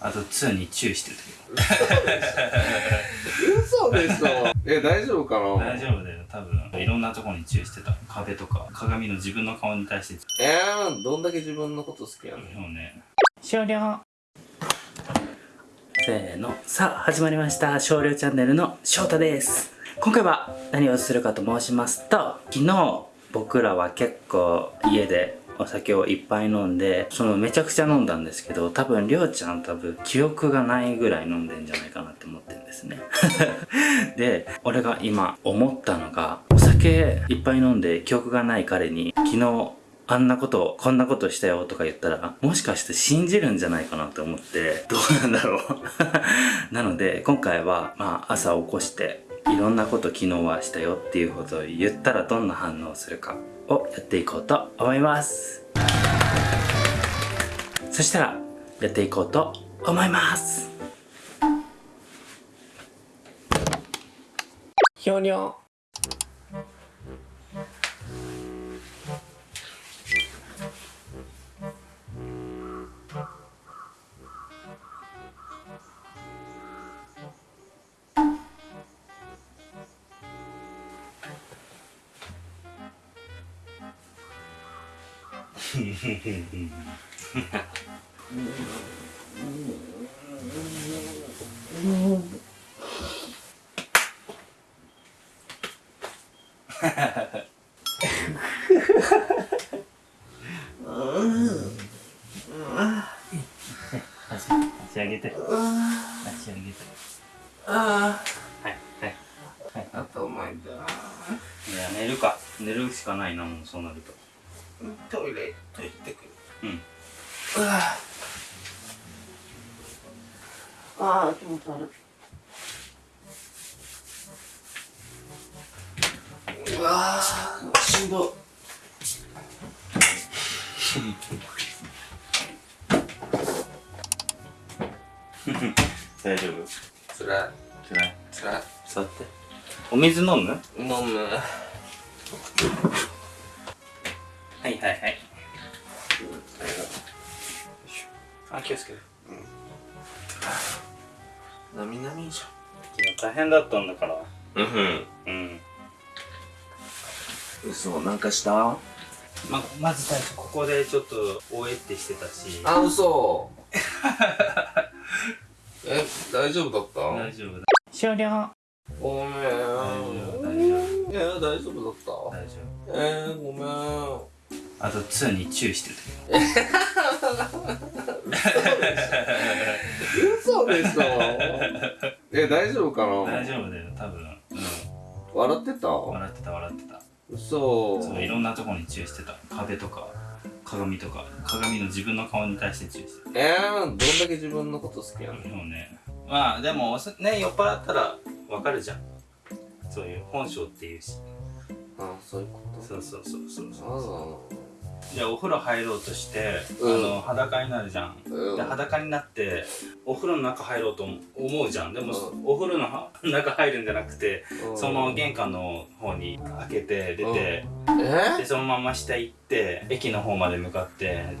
あと2に注意してる嘘でしょ。え大丈夫かな？大丈夫だよ。多分いろんなところに注意してた。壁とか。鏡の自分の顔に対して。えー、どんだけ自分のこと好きやねんそうね。終了。せーの。さあ始まりました。少量チャンネルの翔太です。今回は何をするかと申しますと昨日僕らは結構家でお酒をいっぱい飲んでそのめちゃくちゃ飲んだんですけど多分りょうちゃん多分記憶がないぐらい飲んでんじゃないかなって思ってるんですね。で俺が今思ったのがお酒いっぱい飲んで記憶がない彼に昨日あんなことこんなことしたよとか言ったらもしかして信じるんじゃないかなと思ってどうなんだろう。なので今回はまあ朝起こしていろんなこと昨日はしたよっていうことを言ったらどんな反応するか。をやっていこうと思います。そしたらやっていこうと思います。ひょにょ足上げて足上げてあはいはいはい頭痛いいや寝るか寝るしかないなもうそうなるとトイレああ気持ち悪い。うわーしんど。大丈夫？つらい。つらい？つらい。座って。お水飲む？飲む。はいはいはいあ気をつけて。なみなみじ昨日大変だったんだから。ゃんうん。うん。嘘なんかした？ままず最初ここでちょっとおえってしてたし。あ嘘。え大丈夫だった？大丈夫だ。終了。ごめん。大丈夫大丈夫。いや大丈夫だった。大丈夫。えー、ごめんあと2に注意してる嘘でしょ。え大丈夫か大な丈夫だよ多分。うん。笑ってた？笑ってた笑ってた。嘘。そういろんなところに注意してた。壁とか鏡とか。鏡の自分の顔に対して注意してえー、どんだけ自分のこと好きやねたでもね。まあでもね酔っ払ったらわかるじゃん。そういう本性っていうし。あそういうこと？そうそうそうそうあそうじゃあお風呂入ろうとして、うん。あの裸になるじゃん、うん。で裸になってお風呂の中入ろうと思うじゃん。でも、うん。お風呂の中入るんじゃなくて、うん。その玄関の方に開けて出て、え？でそのまま下行って駅の方まで向かって。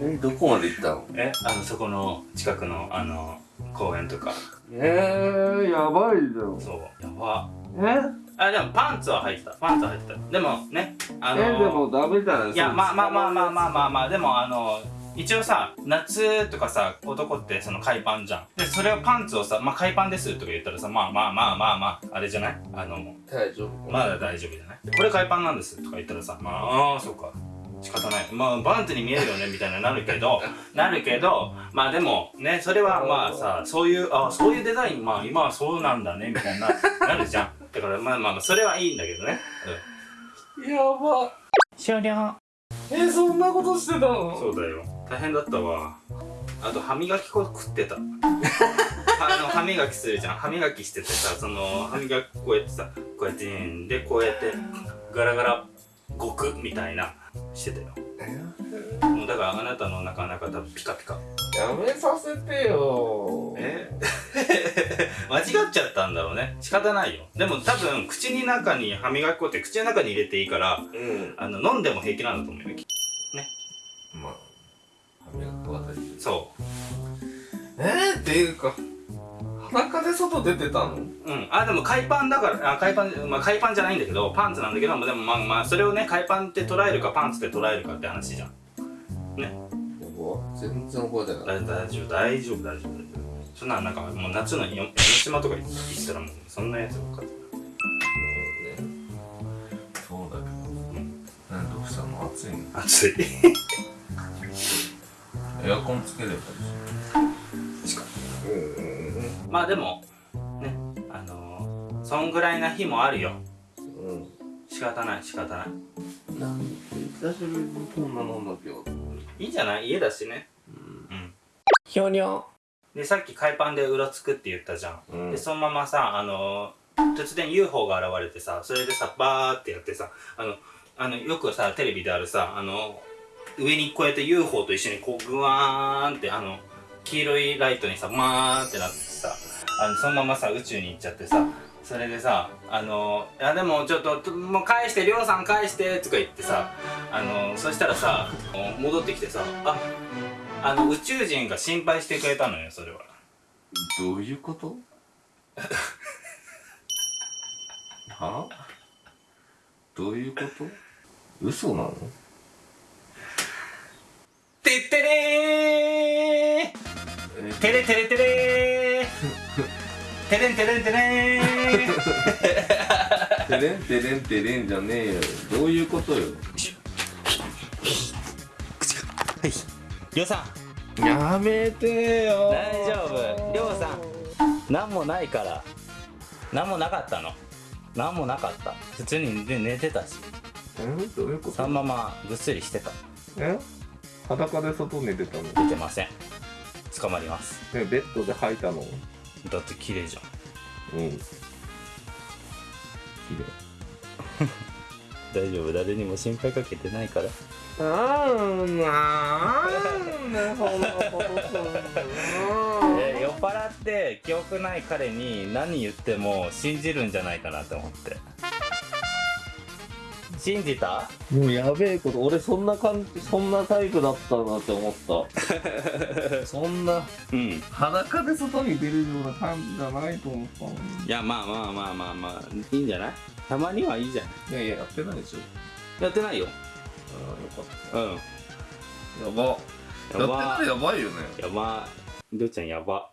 えどこまで行ったの？えあのそこの近くのあの公園とか。えー、やばいじゃん。そう。やば。え？あでもパンツは履いてた。パンツは履いてた。でもねあのえでもダメじゃない？いやまあまあまあまあまあまあまあでもあの一応さ夏とかさ男ってその海パンじゃん。でそれをパンツをさ「まあ海パンです」とか言ったらさまあまあまあまあまああれじゃない？あの大丈夫。まだ大丈夫じゃない？これ海パンなんですとか言ったらさまあああそうか。仕方ない。まあバンツに見えるよねみたいななるけど なるけどまあでもねそれはまあさそういうあそういうデザインまあ今はそうなんだねみたいななるじゃんだからまあまあまあそれはいいんだけどね、やば。終了。えそんなことしてたの？そうだよ。大変だったわ。あと歯磨き粉食ってた。あの歯磨きするじゃん。歯磨きしててさその歯磨きこうやってさこうやってでこうやってガラガラごくみたいなしてたよ。もうだからあなたの中なか多分ピカピカ。やめさせてよ。え？間違っちゃったんだろうね。仕方ないよ。でも多分口に中に歯磨き粉って口の中に入れていいからうん。あの飲んでも平気なんだと思うよまあ歯磨き粉は大丈そう。えー、っていうか裸で外出てたの？うん。あでも海パンだからあ海パンまあ海パンじゃないんだけどパンツなんだけどでもまあまあそれをね海パンって捉えるかパンツで捉えるかって話じゃん。ね。全然覚えてない。大丈夫大丈夫大丈夫そんなんなんかもう夏のよ江ノ島とか行ったらもうそんなやつばっかり。そうだけど。何どうしたの暑いの暑い。エアコンつければいいし確かうんうんにまあでもねあのー、そんぐらいな日もあるよ。うん仕方ない仕方ない。うんなんで久しぶりにこんな飲んだ今日いいんじゃない？家だしね。うん。ひょにょでさっき海パンでうろつくって言ったじゃん、うん。でそのままさあのー、突然 UFO が現れてさそれでさバーってやってさあのあのよくさテレビであるさあの上にこうやって UFO と一緒にこうグワーンってあの黄色いライトにさマーンってなってさあのそのままさ宇宙に行っちゃってさそれでさあのいやでもちょっともう返してりょうさん返してとか言ってさあのそしたらさ戻ってきてさああの宇宙人が心配してくれたのよそれは。どういうこと？は？どういうこと？嘘なの？てってれー！えてれてれてれー！てれんてれんてれーてれんてれんてれんじゃねえよ。どういうことよ？はいりょうさん。やめてよ。大丈夫。りょうさん。何もないから。何もなかったの？何もなかった？普通に寝寝てたし。え？どういうこと？そのままぐっすりしてた。え？裸で外寝てたの？出てません。捕まります。ねベッドで吐いたの？だって綺麗じゃん。うん。綺 大丈夫。誰にも心配かけてないから。麗うん。なんでそんなことするえー酔っ払って記憶ない彼に何言っても信じるんじゃないかなと思って。信じた？もうやべえこと俺そんな感じそんなタイプだったなって思った。そんなうん。裸で外に出るような感じじゃないと思ったのにいやまあまあまあまあまあいいんじゃない？たまにはいいじゃないいやいややってないでしょ。やってないよああよかうんった。やばやば。やってたらやばいよね。やば。りょうちゃんやば。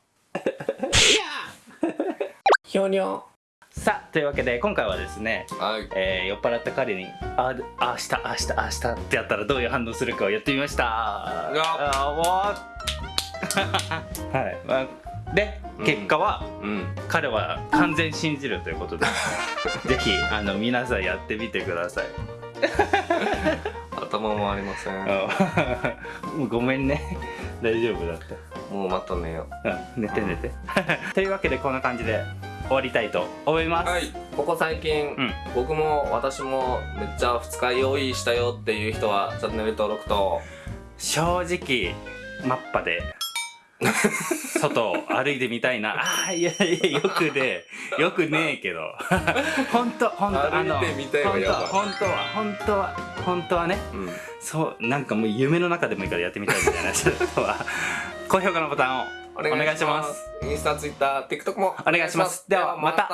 ひょにょさあというわけで今回はですねはい。えー酔っ払った彼に「あ明日明日明日」ってやったらどういう反応するかをやってみました。やあもうはい、まあ、でうん。結果は、うん。彼は完全信じるということで ぜひあの皆さんやってみてください 頭もありません。ごめんね。大丈夫だった。もうまた寝よう。ん寝て寝て。というわけでこんな感じで終わりたいと思います、はい。ここ最近、うん。僕も私もめっちゃ二日用意したよっていう人はチャンネル登録と。正直マッパで外を歩いてみたいな。あーいやいやよくね よくねえけど。本当本当あの本当やばい本当は本当は本当はね。うん。そうなんかもう夢の中でもいいからやってみたいみたいな人は高評価のボタンをおお願いします。インスタ、ツイッター、TikTok も。お願いします。ではまた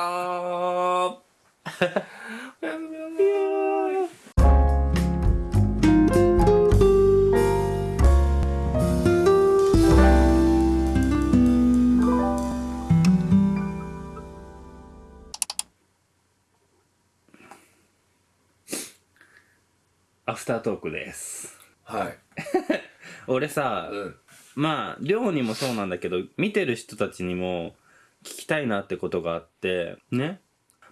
たアフタートークですはい。俺さ、うん。まあ寮にもそうなんだけど見てる人たちにも聞きたいなってことがあってね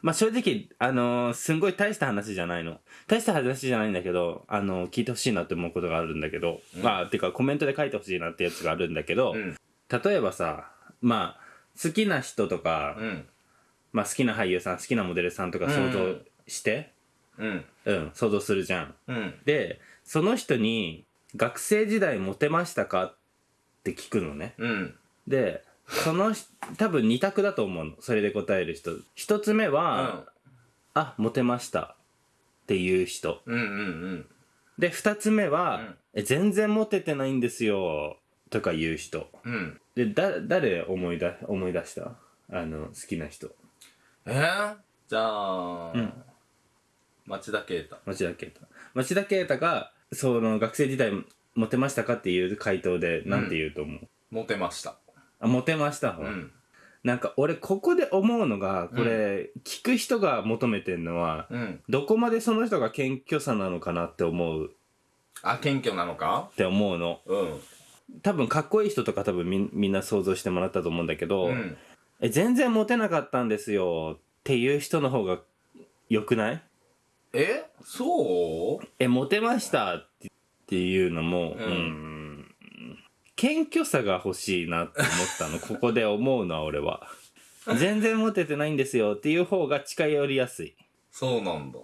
まあ正直あのーすんごい大した話じゃないの大した話じゃないんだけどあのー聞いてほしいなって思うことがあるんだけど、うんまあてかコメントで書いてほしいなってやつがあるんだけど、うん。例えばさまあ好きな人とか、うん。まあ好きな俳優さん好きなモデルさんとか想像してうん。うん、想像するじゃんうん。でその人に学生時代モテましたかって聞くのねうん。でその人多分2択だと思うのそれで答える人一つ目は、あモテましたっていう人うん。うん。うん。で二つ目は、うんえ全然モテてないんですよとか言う人うん。でだ誰思い出思い出した？あの好きな人えー、じゃあ、ん町田啓太。町田啓太。町田啓太がその学生時代モテましたかっていう回答でなんて言うと思う、モテました。あモテました、うん。なんか俺ここで思うのがこれ、聞く人が求めてんのはうん。どこまでその人が謙虚さなのかなって思う。あ謙虚なのか？って思うの。うん。多分かっこいい人とか多分みみんな想像してもらったと思うんだけど、うん。え全然モテなかったんですよっていう人の方が良くない？えそう？えモテましたっていうのもううん。ん謙虚さが欲しいなって思ったの。ここで思うのは俺は。全然モテてないんですよっていう方が近寄りやすい。そうなんだ。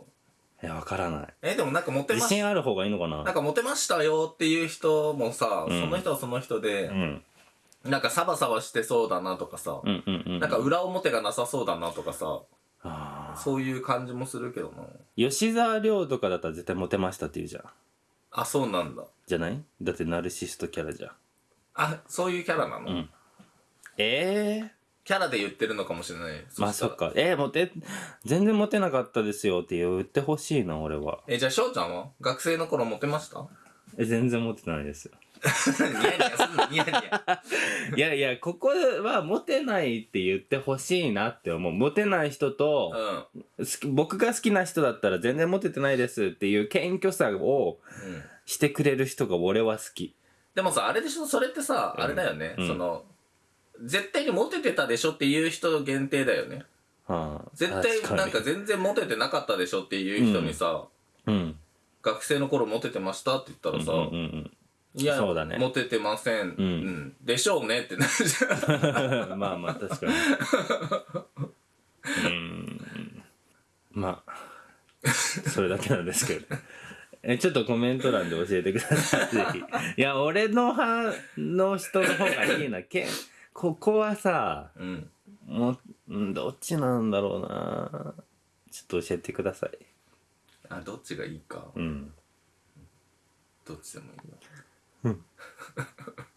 えわからない。えでもなんかモテまし自信ある方がいいのかな？なんかモテましたよっていう人もさ、うん。その人はその人でう、ん。なんかサバサバしてそうだなとかさ、うんうんうん。なんか裏表がなさそうだなとかさ、あーそういう感じもするけどな。吉沢亮とかだったら絶対モテましたって言うじゃん。あ、そうなんだ。じゃない？だってナルシストキャラじゃん。あ、そういうキャラなの、ん。ええキャラで言ってるのかもしれない。まあそっ。か。えー、モテ全然モテなかったですよって言ってほしいな俺は。え、じゃあ翔ちゃんは？学生の頃モテました？え全然モテてないですよ ニヤニヤすんのニヤニヤ。いやいや、ここはモテないって言ってほしいなって思う。モテない人と、うん。好き僕が好きな人だったら全然モテてないですっていう謙虚さをうん。してくれる人が俺は好き。でもさ、あれでしょ？それってさ、あれだよね。うんその、絶対にモテてたでしょっていう人限定だよね。はあ、絶対確なんか全然モテてなかったでしょっていう人にさ、うん。学生の頃モテてましたって言ったらさ、うんうんうんいや、そうだねモテてません。うん。でしょうねってなるじゃん。うん。まあまあ確かに。うん。まあ、それだけなんですけど。え、ちょっとコメント欄で教えてください。いや、俺の派の人の方がいいな。けここはさ、うん。もう、うんどっちなんだろうなちょっと教えてください。あ、どっちがいいか。うん。どっちでもいいうん。